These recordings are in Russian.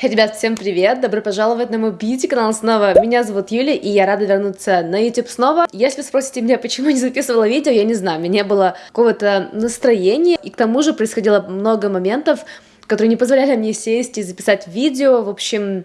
Ребят, всем привет! Добро пожаловать на мой бьюти-канал снова. Меня зовут Юля, и я рада вернуться на YouTube снова. Если спросите меня, почему не записывала видео, я не знаю, у меня было какого-то настроения, и к тому же происходило много моментов, которые не позволяли мне сесть и записать видео. В общем,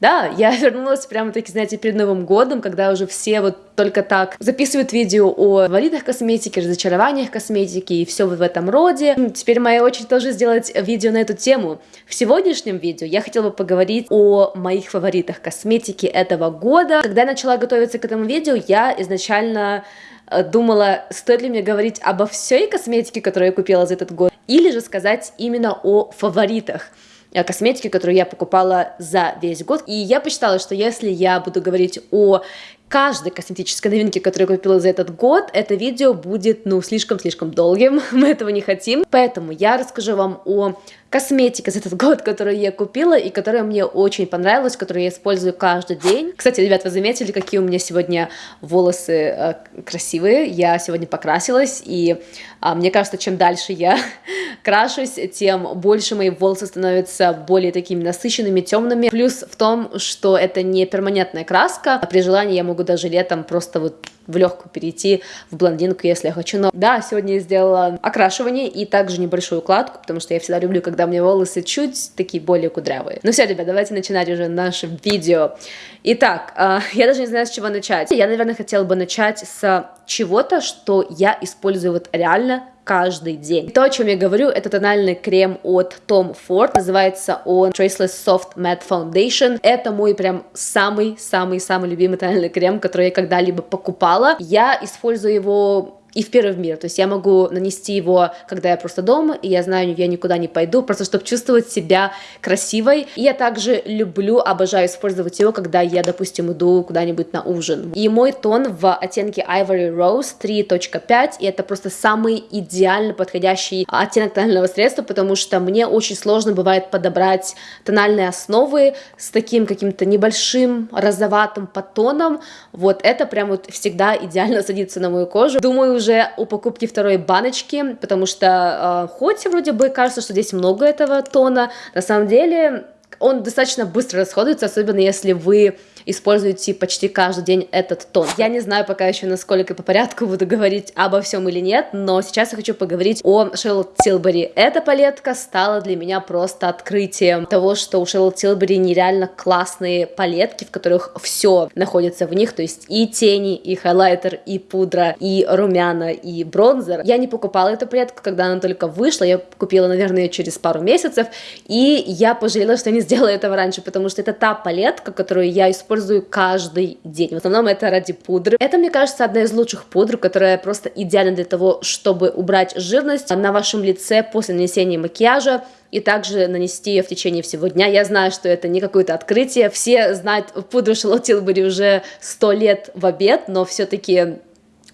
да, я вернулась прямо-таки, знаете, перед Новым годом, когда уже все вот только так записывают видео о валидах косметики, разочарованиях косметики и все в этом роде. Теперь моя очередь тоже сделать видео на эту тему. В сегодняшнем видео я хотела бы поговорить о моих фаворитах косметики этого года. Когда я начала готовиться к этому видео, я изначально э, думала, стоит ли мне говорить обо всей косметике, которую я купила за этот год, или же сказать именно о фаворитах. Э, косметики, которую я покупала за весь год. И я посчитала, что если я буду говорить о каждой косметической новинке, которую я купила за этот год, это видео будет, ну, слишком-слишком долгим, мы этого не хотим. Поэтому я расскажу вам о косметика за этот год, которую я купила и которая мне очень понравилась, которую я использую каждый день. Кстати, ребят, вы заметили, какие у меня сегодня волосы э, красивые? Я сегодня покрасилась, и э, мне кажется, чем дальше я крашусь, тем больше мои волосы становятся более такими насыщенными, темными. Плюс в том, что это не перманентная краска, а при желании я могу даже летом просто вот в легкую перейти в блондинку, если я хочу. Но да, сегодня я сделала окрашивание и также небольшую укладку, потому что я всегда люблю, когда у меня волосы чуть такие более кудрявые. Ну все, ребят, давайте начинать уже наше видео. Итак, э, я даже не знаю, с чего начать. Я, наверное, хотела бы начать с чего-то, что я использую вот реально каждый день. То, о чем я говорю, это тональный крем от Tom Ford, называется он Traceless Soft Matte Foundation. Это мой прям самый-самый-самый любимый тональный крем, который я когда-либо покупала. Я использую его и в первый мир. То есть я могу нанести его, когда я просто дома, и я знаю, я никуда не пойду, просто чтобы чувствовать себя красивой. И я также люблю, обожаю использовать его, когда я, допустим, иду куда-нибудь на ужин. И мой тон в оттенке Ivory Rose 3.5, и это просто самый идеально подходящий оттенок тонального средства, потому что мне очень сложно бывает подобрать тональные основы с таким каким-то небольшим розоватым подтоном. Вот это прям вот всегда идеально садится на мою кожу. Думаю, уже у покупки второй баночки, потому что э, хоть вроде бы кажется, что здесь много этого тона, на самом деле он достаточно быстро расходуется, особенно если вы используете почти каждый день этот тон. Я не знаю пока еще, насколько по порядку буду говорить обо всем или нет, но сейчас я хочу поговорить о Шерлот Тилбери. Эта палетка стала для меня просто открытием того, что у Шерлот Тилбери нереально классные палетки, в которых все находится в них, то есть и тени, и хайлайтер, и пудра, и румяна, и бронзер. Я не покупала эту палетку, когда она только вышла, я купила, наверное, через пару месяцев, и я пожалела, что не сделала этого раньше, потому что это та палетка, которую я использую каждый день. В основном это ради пудры. Это, мне кажется, одна из лучших пудр, которая просто идеальна для того, чтобы убрать жирность на вашем лице после нанесения макияжа и также нанести ее в течение всего дня. Я знаю, что это не какое-то открытие. Все знают пудру Шарлотт Тилбери уже сто лет в обед, но все-таки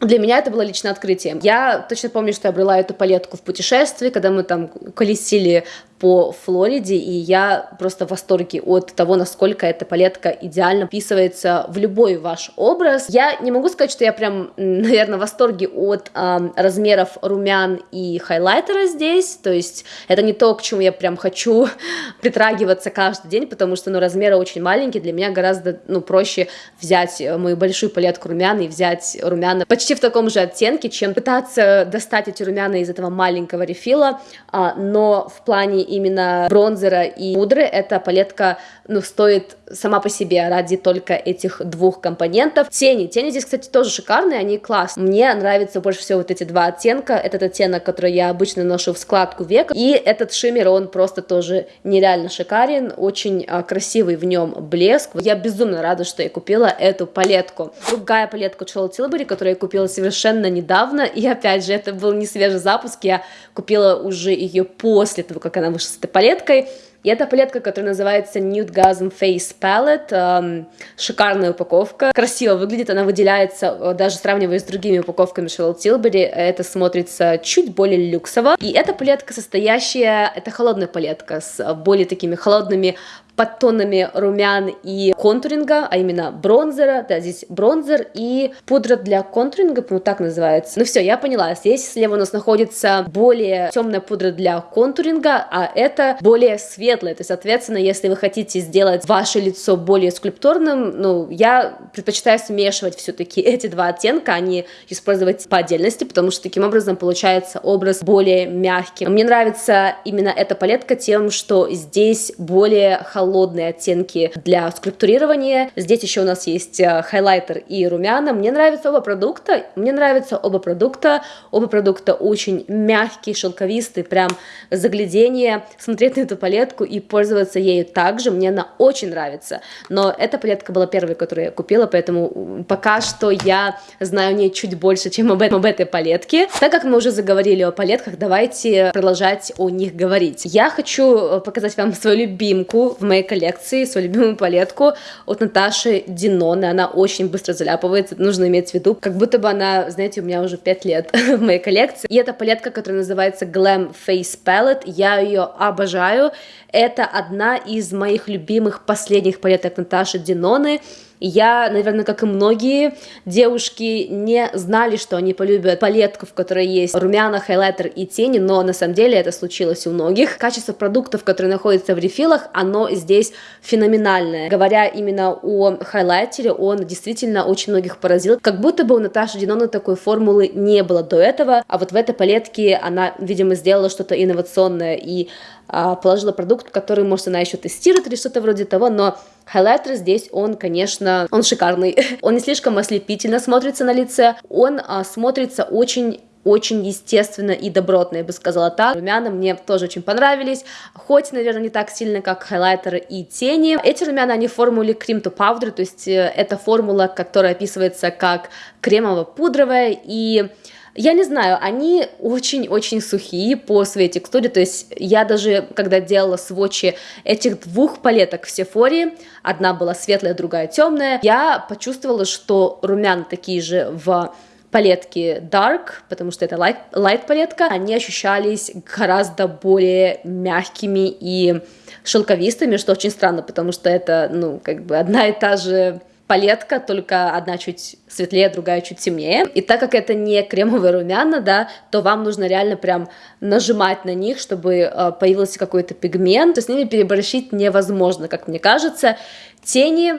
для меня это было лично открытием. Я точно помню, что я брала эту палетку в путешествии, когда мы там колесили по Флориде, и я просто в восторге от того, насколько эта палетка идеально вписывается в любой ваш образ. Я не могу сказать, что я прям, наверное, в восторге от э, размеров румян и хайлайтера здесь, то есть это не то, к чему я прям хочу притрагиваться каждый день, потому что, ну, размеры очень маленькие, для меня гораздо, ну, проще взять мою большую палетку румян и взять румяна почти в таком же оттенке, чем пытаться достать эти румяна из этого маленького рефила, а, но в плане именно бронзера и пудры эта палетка, ну, стоит сама по себе ради только этих двух компонентов. Тени. Тени здесь, кстати, тоже шикарные, они классные. Мне нравятся больше всего вот эти два оттенка. Этот оттенок, который я обычно ношу в складку века, и этот шиммер, он просто тоже нереально шикарен, очень а, красивый в нем блеск. Я безумно рада, что я купила эту палетку. Другая палетка Charlotte Tilbury, которую я купила совершенно недавно, и опять же, это был не свежий запуск, я купила уже ее после того, как она вышла с этой палеткой. И это палетка, которая называется Nude Gasm Face Palette. Эм, шикарная упаковка. Красиво выглядит, она выделяется, э, даже сравнивая с другими упаковками Charlotte Tilbury, это смотрится чуть более люксово. И эта палетка состоящая, это холодная палетка с более такими холодными подтонами румян и контуринга, а именно бронзера, да, здесь бронзер и пудра для контуринга, ну так называется. Ну все, я поняла, здесь слева у нас находится более темная пудра для контуринга, а это более светлая, то есть, соответственно, если вы хотите сделать ваше лицо более скульптурным, ну, я предпочитаю смешивать все-таки эти два оттенка, а не использовать по отдельности, потому что таким образом получается образ более мягкий. Мне нравится именно эта палетка тем, что здесь более холодные оттенки для скульптурирования. Здесь еще у нас есть э, хайлайтер и румяна. Мне нравятся оба продукта. Мне нравятся оба продукта. Оба продукта очень мягкие, шелковистые, прям заглядение. Смотреть на эту палетку и пользоваться ею также. Мне она очень нравится. Но эта палетка была первой, которую я купила, поэтому пока что я знаю о ней чуть больше, чем об, об этой палетке. Так как мы уже заговорили о палетках, давайте продолжать о них говорить. Я хочу э, показать вам свою любимку в моей коллекции, свою любимую палетку от Наташи Диноны. Она очень быстро заляпывается, нужно иметь в виду, как будто бы она, знаете, у меня уже 5 лет в моей коллекции. И это палетка, которая называется Glam Face Palette. Я ее обожаю. Это одна из моих любимых последних палеток Наташи Диноны. Я, наверное, как и многие девушки, не знали, что они полюбят палетку, в которой есть румяна, хайлайтер и тени, но на самом деле это случилось у многих. Качество продуктов, которые находятся в рефилах, оно здесь феноменальное. Говоря именно о хайлайтере, он действительно очень многих поразил. Как будто бы у Наташи Диноны такой формулы не было до этого, а вот в этой палетке она, видимо, сделала что-то инновационное и а, положила продукт, который, может, она еще тестирует или что-то вроде того, но хайлайтер здесь, он, конечно, он шикарный. он не слишком ослепительно смотрится на лице, он а, смотрится очень очень естественно и добротно, я бы сказала так. Румяна мне тоже очень понравились, хоть, наверное, не так сильно, как хайлайтеры и тени. Эти румяна, они в формуле cream to powder, то есть э, это формула, которая описывается как кремово-пудровая, и я не знаю, они очень-очень сухие по своей текстуре, то есть я даже, когда делала сводчи этих двух палеток в Сефоре, одна была светлая, другая темная, я почувствовала, что румяна такие же в палетке Dark, потому что это light, light палетка, они ощущались гораздо более мягкими и шелковистыми, что очень странно, потому что это, ну, как бы одна и та же палетка, только одна чуть светлее, другая чуть темнее. И так как это не кремовые румяна, да, то вам нужно реально прям нажимать на них, чтобы э, появился какой-то пигмент. С ними переборщить невозможно, как мне кажется. Тени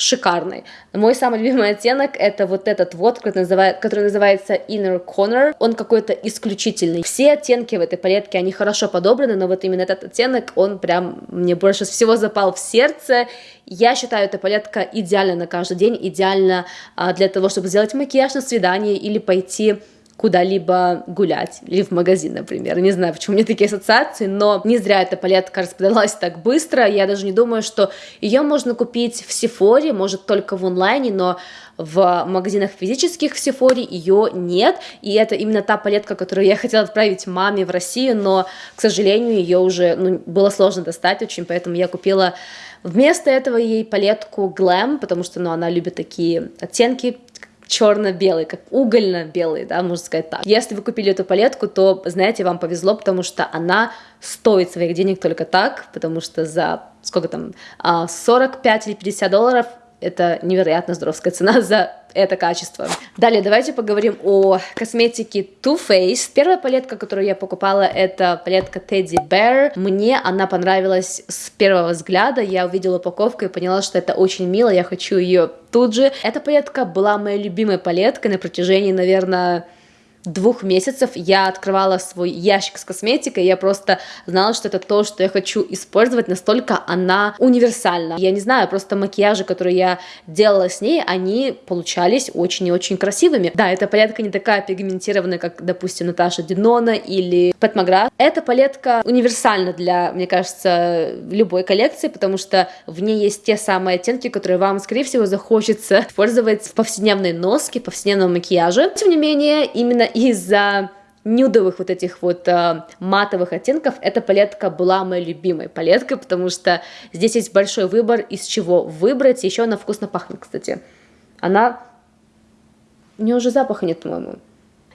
шикарный. Мой самый любимый оттенок это вот этот вот, который, называет, который называется Inner Corner. Он какой-то исключительный. Все оттенки в этой палетке, они хорошо подобраны, но вот именно этот оттенок, он прям мне больше всего запал в сердце. Я считаю, эта палетка идеальна на каждый день, идеально а, для того, чтобы сделать макияж на свидание или пойти куда-либо гулять, или в магазин, например. Не знаю, почему у меня такие ассоциации, но не зря эта палетка распродалась так быстро. Я даже не думаю, что ее можно купить в Сефоре, может только в онлайне, но в магазинах физических в Сефоре ее нет, и это именно та палетка, которую я хотела отправить маме в Россию, но, к сожалению, ее уже ну, было сложно достать очень, поэтому я купила Вместо этого ей палетку Glam, потому что ну, она любит такие оттенки черно-белый, как угольно-белый, да, можно сказать так. Если вы купили эту палетку, то, знаете, вам повезло, потому что она стоит своих денег только так, потому что за сколько там, 45 а, или 50 долларов это невероятно здоровская цена за это качество. Далее давайте поговорим о косметике Too Faced. Первая палетка, которую я покупала, это палетка Teddy Bear. Мне она понравилась с первого взгляда. Я увидела упаковку и поняла, что это очень мило. Я хочу ее тут же. Эта палетка была моей любимой палеткой на протяжении, наверное, двух месяцев я открывала свой ящик с косметикой, я просто знала, что это то, что я хочу использовать, настолько она универсальна. Я не знаю, просто макияжи, которые я делала с ней, они получались очень и очень красивыми. Да, эта палетка не такая пигментированная, как, допустим, Наташа Динона или Пэт Магра. Эта палетка универсальна для, мне кажется, любой коллекции, потому что в ней есть те самые оттенки, которые вам, скорее всего, захочется использовать в повседневной носке, в повседневном макияже. Тем не менее, именно из-за нюдовых вот этих вот э, матовых оттенков эта палетка была моей любимой палеткой, потому что здесь есть большой выбор, из чего выбрать. Еще она вкусно пахнет, кстати. Она... У нее уже запаха нет, по-моему.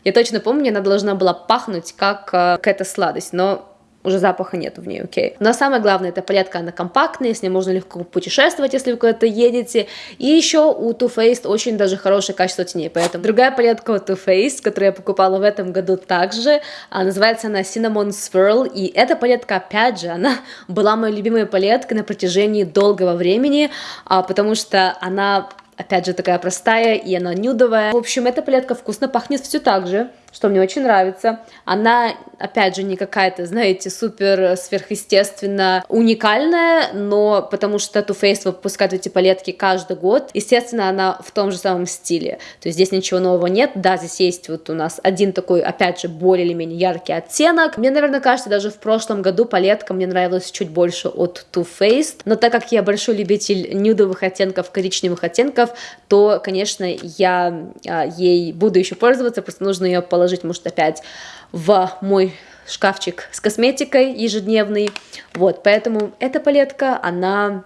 Я точно помню, она должна была пахнуть как э, какая-то сладость, но уже запаха нету в ней, окей. Но самое главное, эта палетка, она компактная, с ней можно легко путешествовать, если вы куда-то едете. И еще у Too Faced очень даже хорошее качество теней, поэтому другая палетка от Too Faced, которую я покупала в этом году также, а, называется она Cinnamon Swirl, и эта палетка, опять же, она была моей любимой палеткой на протяжении долгого времени, а, потому что она опять же такая простая и она нюдовая. В общем, эта палетка вкусно пахнет все так же что мне очень нравится. Она, опять же, не какая-то, знаете, супер сверхъестественно уникальная, но потому что Too Faced выпускает эти палетки каждый год, естественно, она в том же самом стиле. То есть здесь ничего нового нет. Да, здесь есть вот у нас один такой, опять же, более или менее яркий оттенок. Мне, наверное, кажется, даже в прошлом году палетка мне нравилась чуть больше от Too Faced, но так как я большой любитель нюдовых оттенков, коричневых оттенков, то, конечно, я а, ей буду еще пользоваться, просто нужно ее положить положить, может, опять в мой шкафчик с косметикой ежедневный. Вот, поэтому эта палетка, она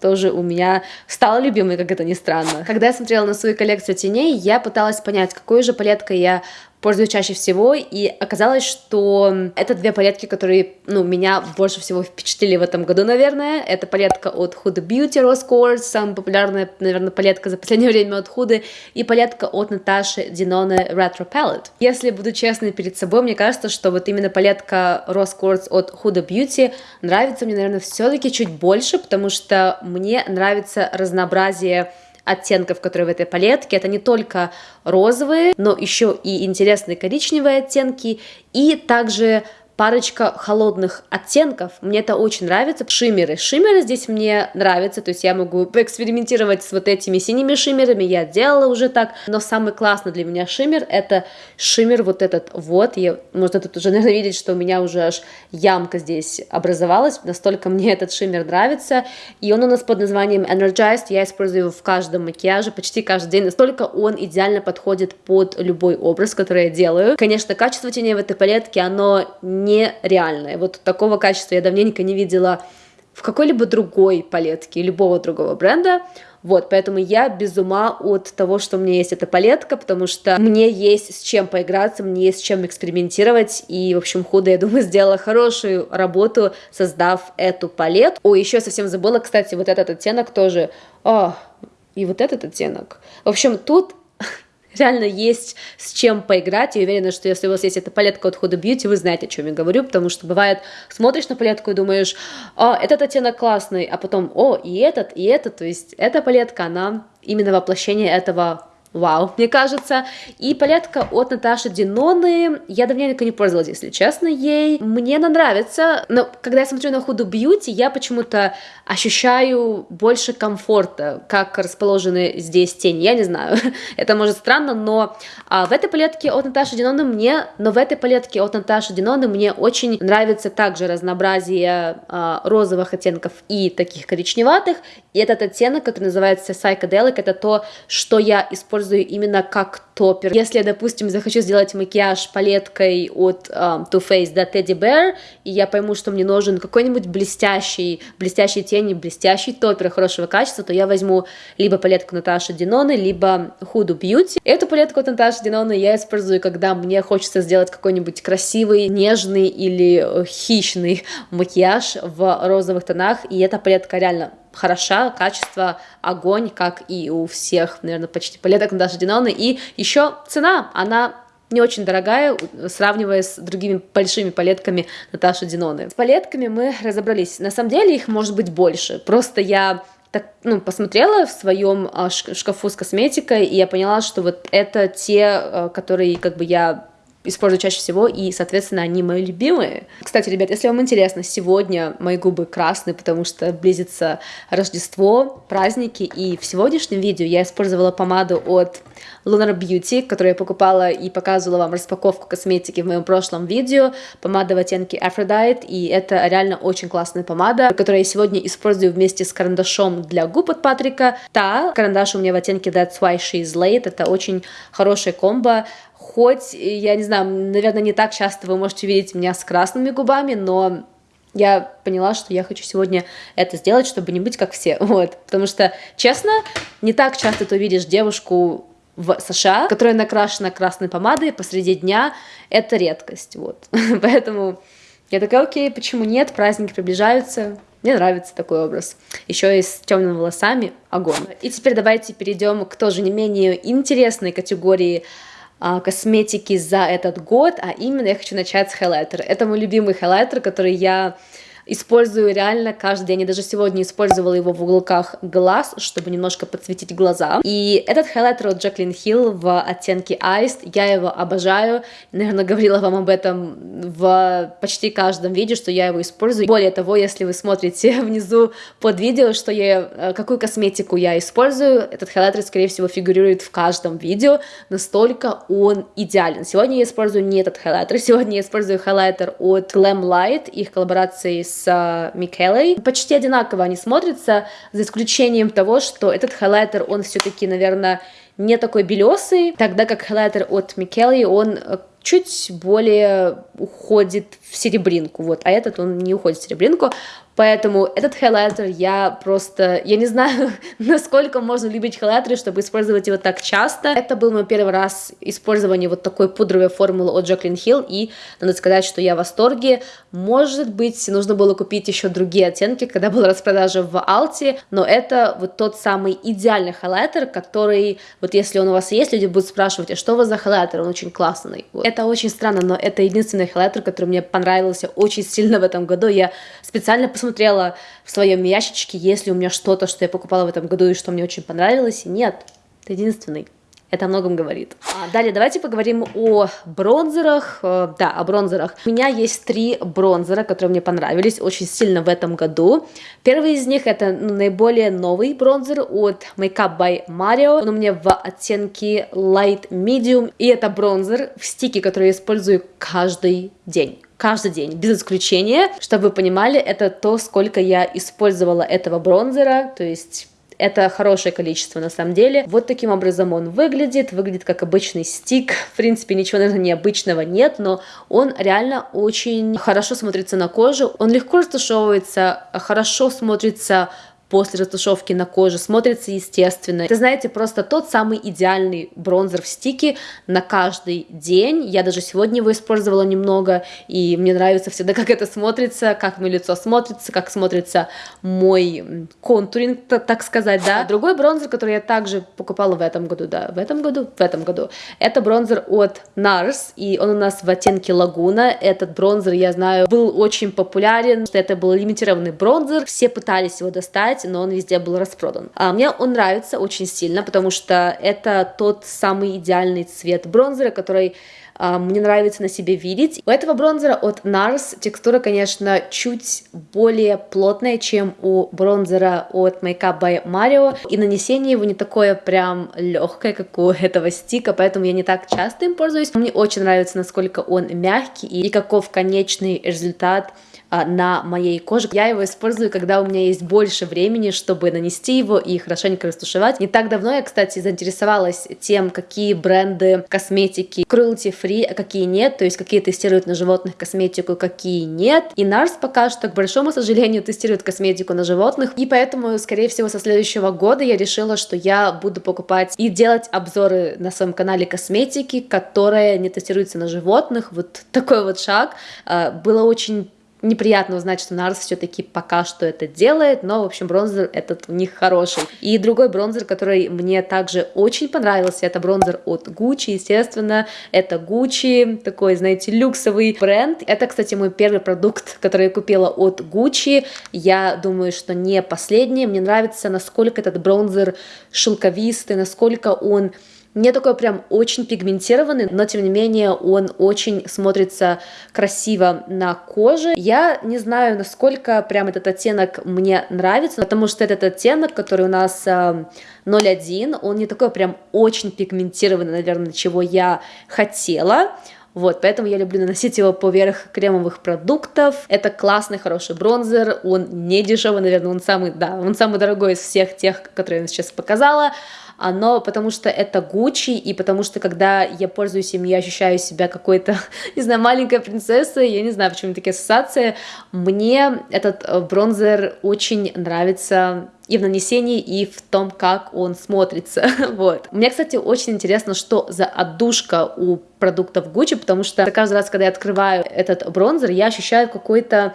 тоже у меня стала любимой, как это ни странно. Когда я смотрела на свою коллекцию теней, я пыталась понять, какой же палеткой я пользуюсь чаще всего, и оказалось, что это две палетки, которые, ну, меня больше всего впечатлили в этом году, наверное. Это палетка от Huda Beauty Rose Quartz, самая популярная, наверное, палетка за последнее время от Huda, и палетка от Наташи Динone Retro Palette. Если буду честной перед собой, мне кажется, что вот именно палетка Rose Quartz от Huda Beauty нравится мне, наверное, все-таки чуть больше, потому что мне нравится разнообразие оттенков, которые в этой палетке. Это не только розовые, но еще и интересные коричневые оттенки, и также парочка холодных оттенков. Мне это очень нравится. Шиммеры. Шиммеры здесь мне нравятся, то есть я могу поэкспериментировать с вот этими синими шиммерами, я делала уже так, но самый классный для меня шиммер это шиммер вот этот вот. Я, можно тут уже, наверное, видеть, что у меня уже аж ямка здесь образовалась, настолько мне этот шиммер нравится. И он у нас под названием Energized, я использую его в каждом макияже, почти каждый день, настолько он идеально подходит под любой образ, который я делаю. Конечно, качество теней в этой палетке, оно нереальное. Вот такого качества я давненько не видела в какой-либо другой палетке любого другого бренда. Вот, поэтому я без ума от того, что у меня есть эта палетка, потому что мне есть с чем поиграться, мне есть с чем экспериментировать, и, в общем, худо, я думаю, сделала хорошую работу, создав эту палетку. О, еще совсем забыла, кстати, вот этот оттенок тоже, о, и вот этот оттенок. В общем, тут реально есть с чем поиграть. Я уверена, что если у вас есть эта палетка от Huda Beauty, вы знаете, о чем я говорю, потому что бывает, смотришь на палетку и думаешь, о, этот оттенок классный, а потом, о, и этот, и этот, то есть эта палетка, она именно воплощение этого Вау, мне кажется. И палетка от Наташи Диноны. Я давненько не пользовалась, если честно, ей. Мне она нравится, но когда я смотрю на Huda Beauty, я почему-то ощущаю больше комфорта, как расположены здесь тени. Я не знаю, это может странно, но а, в этой палетке от Наташи Диноны мне, но в этой палетке от Наташи Диноны мне очень нравится также разнообразие а, розовых оттенков и таких коричневатых. И этот оттенок, который называется Psychedelic, это то, что я использую именно как топпер. Если я, допустим, захочу сделать макияж палеткой от um, Too Faced до Teddy Bear, и я пойму, что мне нужен какой-нибудь блестящий, блестящий тени, блестящий топпер хорошего качества, то я возьму либо палетку Наташи Диноны, либо Huda Beauty. Эту палетку от Наташи Диноны я использую, когда мне хочется сделать какой-нибудь красивый, нежный или э, хищный макияж в розовых тонах, и эта палетка реально хороша, качество огонь, как и у всех, наверное, почти палеток Наташи Диноны. И еще цена, она не очень дорогая, сравнивая с другими большими палетками Наташи Диноны. С палетками мы разобрались. На самом деле их может быть больше. Просто я так, ну, посмотрела в своем а, шкафу с косметикой, и я поняла, что вот это те, а, которые как бы я использую чаще всего, и, соответственно, они мои любимые. Кстати, ребят, если вам интересно, сегодня мои губы красные, потому что близится Рождество, праздники, и в сегодняшнем видео я использовала помаду от Lunar Beauty, которую я покупала и показывала вам распаковку косметики в моем прошлом видео, помада в оттенке Aphrodite, и это реально очень классная помада, которую я сегодня использую вместе с карандашом для губ от Патрика. Та карандаш у меня в оттенке That's Why She's Late, это очень хорошая комбо, хоть, я не знаю, наверное, не так часто вы можете видеть меня с красными губами, но я поняла, что я хочу сегодня это сделать, чтобы не быть как все, вот, потому что, честно, не так часто ты увидишь девушку в США, которая накрашена красной помадой посреди дня, это редкость, вот, поэтому Я такая, окей, почему нет, праздники приближаются, мне нравится такой образ. Еще и с темными волосами. Огонь. И теперь давайте перейдем к тоже не менее интересной категории косметики за этот год, а именно я хочу начать с хайлайтера. Это мой любимый хайлайтер, который я использую реально каждый день. Я даже сегодня использовала его в уголках глаз, чтобы немножко подсветить глаза. И этот хайлайтер от Jaclyn Hill в оттенке Iced, я его обожаю. Наверное, говорила вам об этом в почти каждом видео, что я его использую. Более того, если вы смотрите внизу под видео, что я, э, какую косметику я использую, этот хайлайтер, скорее всего, фигурирует в каждом видео, настолько он идеален. Сегодня я использую не этот хайлайтер, сегодня я использую хайлайтер от Glamlite, их коллаборации с с Микелой. Почти одинаково они смотрятся, за исключением того, что этот хайлайтер, он все-таки, наверное, не такой белесый, тогда как хайлайтер от Микелы, он э, чуть более уходит в серебринку, вот, а этот он не уходит в серебринку, Поэтому этот хайлайтер я просто, я не знаю, насколько можно любить хайлайтеры, чтобы использовать его так часто. Это был мой первый раз использование вот такой пудровой формулы от Jaclyn Hill, и надо сказать, что я в восторге. Может быть, нужно было купить еще другие оттенки, когда была распродажа в Алте, но это вот тот самый идеальный хайлайтер, который, вот если он у вас есть, люди будут спрашивать, а что у вас за хайлайтер, он очень классный. Вот. Это очень странно, но это единственный хайлайтер, который мне понравился очень сильно в этом году. Я специально посмотрела посмотрела в своем ящичке, есть ли у меня что-то, что я покупала в этом году и что мне очень понравилось. И нет, это единственный. Это о многом говорит. А далее давайте поговорим о бронзерах. Э, да, о бронзерах. У меня есть три бронзера, которые мне понравились очень сильно в этом году. Первый из них это ну, наиболее новый бронзер от Makeup by Mario. Он у меня в оттенке Light Medium. И это бронзер в стике, который я использую каждый день каждый день, без исключения. Чтобы вы понимали, это то, сколько я использовала этого бронзера, то есть это хорошее количество на самом деле. Вот таким образом он выглядит. Выглядит как обычный стик. В принципе, ничего, наверное, необычного нет, но он реально очень хорошо смотрится на коже. Он легко растушевывается, хорошо смотрится после растушевки на коже, смотрится естественно. Это, знаете, просто тот самый идеальный бронзер в стике на каждый день. Я даже сегодня его использовала немного, и мне нравится всегда, как это смотрится, как мое лицо смотрится, как смотрится мой контуринг, так сказать, да. Другой бронзер, который я также покупала в этом году, да, в этом году, в этом году, это бронзер от NARS, и он у нас в оттенке Лагуна. Этот бронзер, я знаю, был очень популярен, что это был лимитированный бронзер, все пытались его достать, кстати, но он везде был распродан. А мне он нравится очень сильно, потому что это тот самый идеальный цвет бронзера, который а, мне нравится на себе видеть. У этого бронзера от NARS текстура, конечно, чуть более плотная, чем у бронзера от Makeup by Mario, и нанесение его не такое прям легкое, как у этого стика, поэтому я не так часто им пользуюсь. Мне очень нравится, насколько он мягкий и каков конечный результат на моей коже. Я его использую, когда у меня есть больше времени, чтобы нанести его и хорошенько растушевать. Не так давно я, кстати, заинтересовалась тем, какие бренды косметики cruelty free, а какие нет, то есть какие тестируют на животных косметику, какие нет. И NARS пока что, к большому сожалению, тестирует косметику на животных, и поэтому, скорее всего, со следующего года я решила, что я буду покупать и делать обзоры на своем канале косметики, которая не тестируется на животных. Вот такой вот шаг. А, было очень неприятно узнать, что Нарс все-таки пока что это делает, но, в общем, бронзер этот у них хороший. И другой бронзер, который мне также очень понравился, это бронзер от Gucci, естественно, это Gucci, такой, знаете, люксовый бренд. Это, кстати, мой первый продукт, который я купила от Gucci. Я думаю, что не последний. Мне нравится, насколько этот бронзер шелковистый, насколько он не такой прям очень пигментированный, но тем не менее он очень смотрится красиво на коже. Я не знаю, насколько прям этот оттенок мне нравится, потому что этот оттенок, который у нас 0,1, а, он не такой прям очень пигментированный, наверное, чего я хотела. Вот, поэтому я люблю наносить его поверх кремовых продуктов. Это классный, хороший бронзер, он не дешевый, наверное, он самый, да, он самый дорогой из всех тех, которые я сейчас показала. Но потому что это Гуччи, и потому что когда я пользуюсь им, я ощущаю себя какой-то, не знаю, маленькой принцессой, я не знаю, почему такие ассоциации. Мне этот э, бронзер очень нравится и в нанесении, и в том, как он смотрится, вот. Мне, кстати, очень интересно, что за отдушка у продуктов Gucci, потому что каждый раз, когда я открываю этот бронзер, я ощущаю какой-то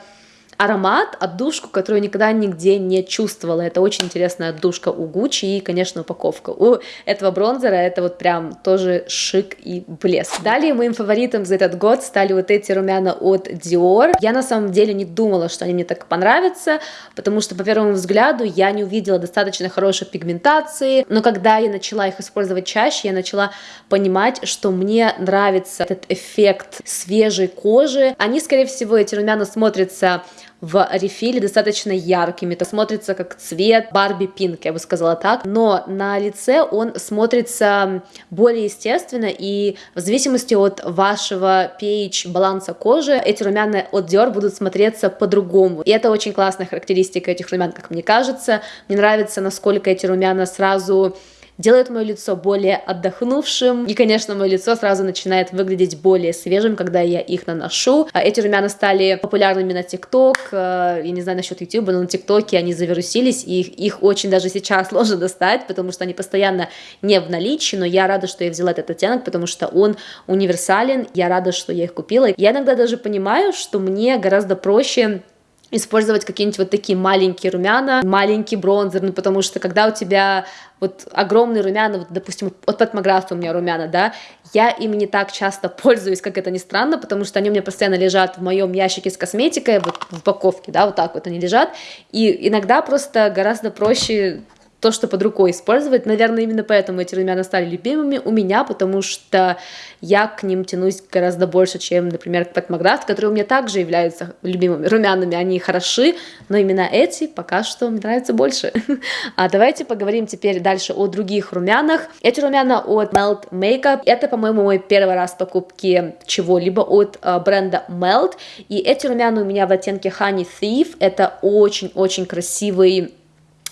аромат, отдушку, которую никогда нигде не чувствовала. Это очень интересная отдушка у Гуччи и, конечно, упаковка. У этого бронзера это вот прям тоже шик и блеск. Далее моим фаворитом за этот год стали вот эти румяна от Dior. Я на самом деле не думала, что они мне так понравятся, потому что по первому взгляду я не увидела достаточно хорошей пигментации, но когда я начала их использовать чаще, я начала понимать, что мне нравится этот эффект свежей кожи. Они, скорее всего, эти румяна смотрятся в рефиле достаточно яркими. Это смотрится как цвет Барби Пинк, я бы сказала так. Но на лице он смотрится более естественно, и в зависимости от вашего pH баланса кожи, эти румяна от Dior будут смотреться по-другому. И это очень классная характеристика этих румян, как мне кажется. Мне нравится, насколько эти румяна сразу делает мое лицо более отдохнувшим, и, конечно, мое лицо сразу начинает выглядеть более свежим, когда я их наношу. А эти румяна стали популярными на ТикТок, э, я не знаю насчет YouTube, но на ТикТоке они завирусились, и их, их очень даже сейчас сложно достать, потому что они постоянно не в наличии, но я рада, что я взяла этот оттенок, потому что он универсален, я рада, что я их купила. Я иногда даже понимаю, что мне гораздо проще использовать какие-нибудь вот такие маленькие румяна, маленький бронзер, ну потому что когда у тебя вот огромные румяна, вот, допустим, от Патмографа у меня румяна, да, я ими не так часто пользуюсь, как это ни странно, потому что они у меня постоянно лежат в моем ящике с косметикой, вот в упаковке, да, вот так вот они лежат, и иногда просто гораздо проще то, что под рукой использовать. Наверное, именно поэтому эти румяна стали любимыми у меня, потому что я к ним тянусь гораздо больше, чем, например, к Пэтмаграфт, которые у меня также являются любимыми румянами. Они хороши, но именно эти пока что мне нравятся больше. А давайте поговорим теперь дальше о других румянах. Эти румяна от Melt Makeup. Это, по-моему, мой первый раз покупки чего-либо от uh, бренда Melt. И эти румяна у меня в оттенке Honey Thief. Это очень-очень красивый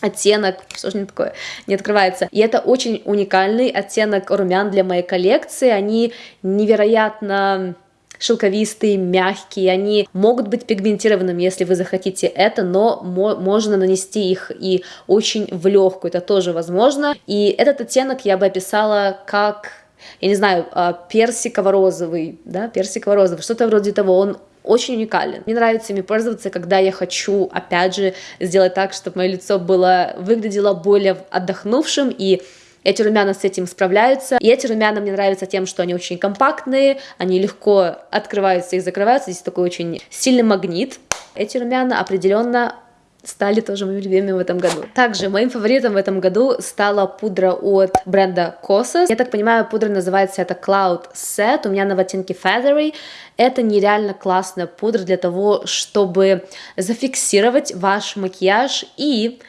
оттенок, что же не такое, не открывается. И это очень уникальный оттенок румян для моей коллекции. Они невероятно шелковистые, мягкие, они могут быть пигментированными, если вы захотите это, но мо можно нанести их и очень в легкую, это тоже возможно. И этот оттенок я бы описала как я не знаю, а, персиково-розовый, да, персиково-розовый, что-то вроде того, он очень уникален. Мне нравится ими пользоваться, когда я хочу, опять же, сделать так, чтобы мое лицо было, выглядело более отдохнувшим, и эти румяна с этим справляются. И эти румяна мне нравятся тем, что они очень компактные, они легко открываются и закрываются. Здесь такой очень сильный магнит. Эти румяна определенно стали тоже моими любимыми в этом году. Также моим фаворитом в этом году стала пудра от бренда Kosas. Я так понимаю, пудра называется это Cloud Set, у меня на в оттенке Feathery. Это нереально классная пудра для того, чтобы зафиксировать ваш макияж и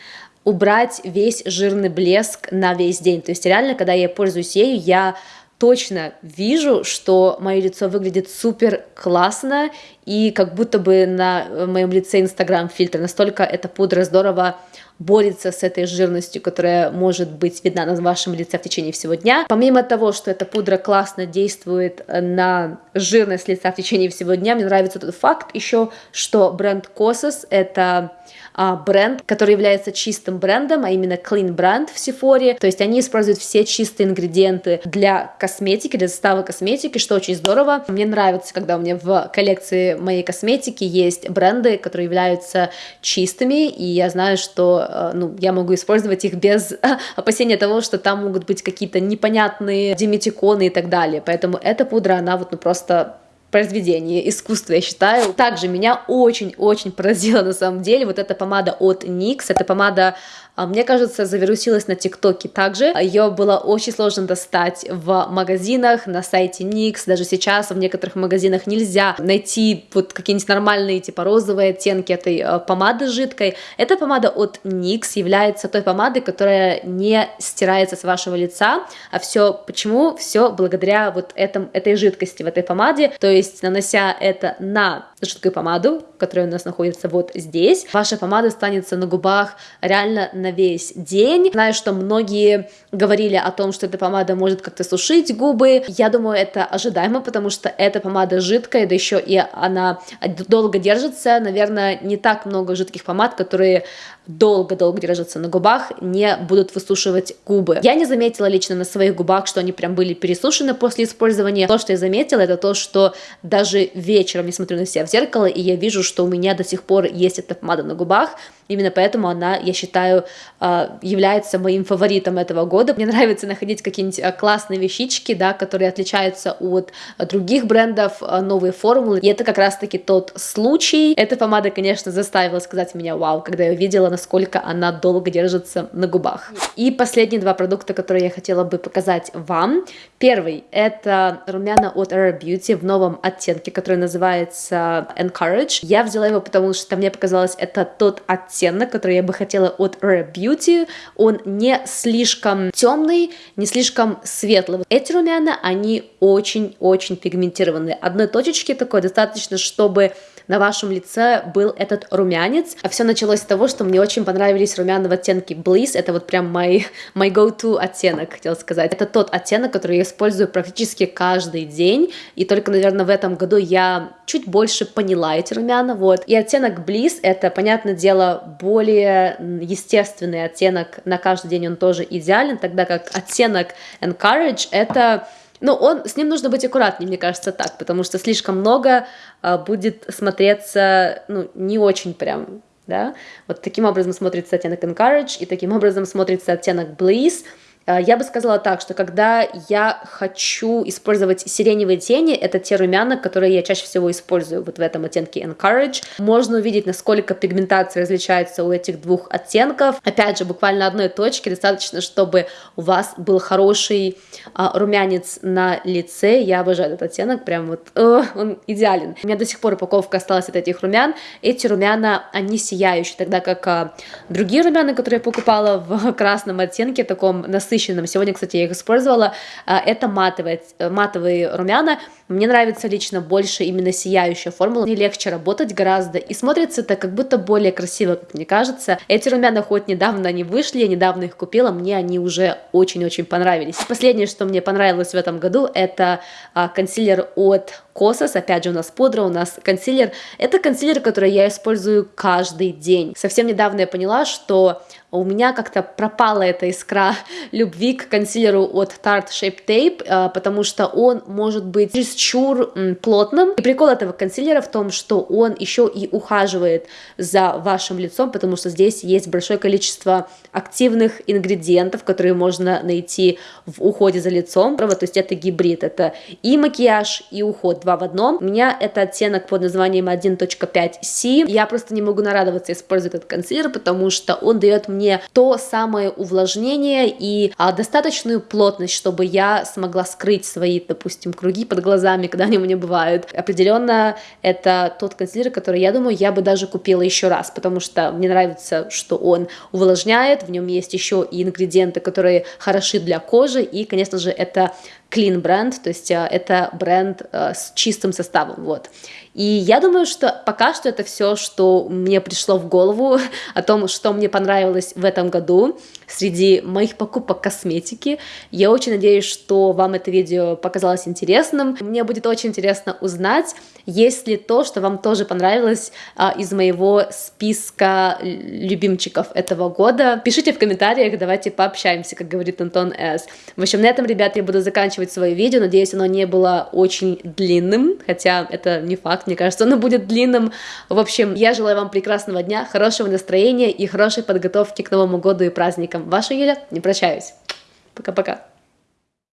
убрать весь жирный блеск на весь день. То есть реально, когда я пользуюсь ею, я точно вижу, что мое лицо выглядит супер классно, и как будто бы на моем лице Инстаграм фильтр. Настолько эта пудра здорово борется с этой жирностью, которая может быть видна на вашем лице в течение всего дня. Помимо того, что эта пудра классно действует на жирность лица в течение всего дня, мне нравится тот факт еще, что бренд Kosas — это а, бренд, который является чистым брендом, а именно clean бренд в Sephora. То есть они используют все чистые ингредиенты для косметики, для состава косметики, что очень здорово. Мне нравится, когда у меня в коллекции моей косметики есть бренды, которые являются чистыми, и я знаю, что э, ну, я могу использовать их без опасения того, что там могут быть какие-то непонятные диметиконы и так далее. Поэтому эта пудра, она вот ну просто произведение искусства, я считаю. Также меня очень-очень поразила на самом деле вот эта помада от NYX. Это помада мне кажется, завирусилась на ТикТоке также. Ее было очень сложно достать в магазинах, на сайте NYX. Даже сейчас в некоторых магазинах нельзя найти вот какие-нибудь нормальные, типа розовые оттенки этой э, помады жидкой. Эта помада от NYX является той помадой, которая не стирается с вашего лица. А все почему? Все благодаря вот этом, этой жидкости в этой помаде. То есть, нанося это на жидкую помаду, которая у нас находится вот здесь, ваша помада останется на губах реально на весь день. Знаю, что многие говорили о том, что эта помада может как-то сушить губы. Я думаю, это ожидаемо, потому что эта помада жидкая, да еще и она долго держится. Наверное, не так много жидких помад, которые долго-долго держатся на губах, не будут высушивать губы. Я не заметила лично на своих губах, что они прям были пересушены после использования. То, что я заметила, это то, что даже вечером я смотрю на себя в зеркало, и я вижу, что у меня до сих пор есть эта помада на губах, Именно поэтому она, я считаю, а, является моим фаворитом этого года. Мне нравится находить какие-нибудь а, классные вещички, да, которые отличаются от других брендов, а, новые формулы. И это как раз-таки тот случай. Эта помада, конечно, заставила сказать меня вау, когда я увидела, насколько она долго держится на губах. И последние два продукта, которые я хотела бы показать вам. Первый — это румяна от Rare Beauty в новом оттенке, который называется Encourage. Я взяла его, потому что мне показалось, это тот оттенок, который я бы хотела от Rare Beauty. Он не слишком темный, не слишком светлый. Эти румяна, они очень-очень пигментированные. Одной точечки такой достаточно, чтобы на вашем лице был этот румянец. А все началось с того, что мне очень понравились румяна в оттенке Bliss. Это вот прям мой, мой go-to оттенок, хотела сказать. Это тот оттенок, который я использую практически каждый день. И только, наверное, в этом году я чуть больше поняла эти румяна. Вот. И оттенок Bliss — это, понятное дело, более естественный оттенок. На каждый день он тоже идеален, тогда как оттенок Encourage — это ну, он, с ним нужно быть аккуратнее, мне кажется, так, потому что слишком много а, будет смотреться, ну, не очень прям, да. Вот таким образом смотрится оттенок Encourage, и таким образом смотрится оттенок Bliss — я бы сказала так, что когда я хочу использовать сиреневые тени, это те румяна, которые я чаще всего использую вот в этом оттенке Encourage. Можно увидеть, насколько пигментация различается у этих двух оттенков. Опять же, буквально одной точки достаточно, чтобы у вас был хороший а, румянец на лице. Я обожаю этот оттенок, прям вот о, он идеален. У меня до сих пор упаковка осталась от этих румян. Эти румяна, они сияющие, тогда как а, другие румяна, которые я покупала в красном оттенке, таком насыщенном, насыщенным. Сегодня, кстати, я их использовала. А, это матовые, э, матовые румяна. Мне нравится лично больше именно сияющая формула. Мне легче работать гораздо. И смотрится это как будто более красиво, как мне кажется. Эти румяна хоть недавно они вышли, я недавно их купила, мне они уже очень-очень понравились. Последнее, что мне понравилось в этом году, это а, консилер от Косос, опять же у нас пудра, у нас консилер. Это консилер, который я использую каждый день. Совсем недавно я поняла, что у меня как-то пропала эта искра любви к консилеру от Tarte Shape Tape, а, потому что он может быть чересчур плотным. И прикол этого консилера в том, что он еще и ухаживает за вашим лицом, потому что здесь есть большое количество активных ингредиентов, которые можно найти в уходе за лицом. То есть это гибрид, это и макияж, и уход два в одном. У меня это оттенок под названием 1.5C. Я просто не могу нарадоваться использовать этот консилер, потому что он дает мне то самое увлажнение и а, достаточную плотность, чтобы я смогла скрыть свои, допустим, круги под глазами, когда они у меня бывают. Определенно это тот консилер, который, я думаю, я бы даже купила еще раз, потому что мне нравится, что он увлажняет, в нем есть еще и ингредиенты, которые хороши для кожи, и, конечно же, это clean бренд, то есть э, это бренд э, с чистым составом, вот. И я думаю, что пока что это все, что мне пришло в голову о том, что мне понравилось в этом году среди моих покупок косметики. Я очень надеюсь, что вам это видео показалось интересным. Мне будет очень интересно узнать, есть ли то, что вам тоже понравилось а, из моего списка любимчиков этого года. Пишите в комментариях, давайте пообщаемся, как говорит Антон С. В общем, на этом, ребята, я буду заканчивать свое видео. Надеюсь, оно не было очень длинным, хотя это не факт, мне кажется, оно будет длинным. В общем, я желаю вам прекрасного дня, хорошего настроения и хорошей подготовки к Новому году и праздникам. Ваша Юля, не прощаюсь. Пока-пока.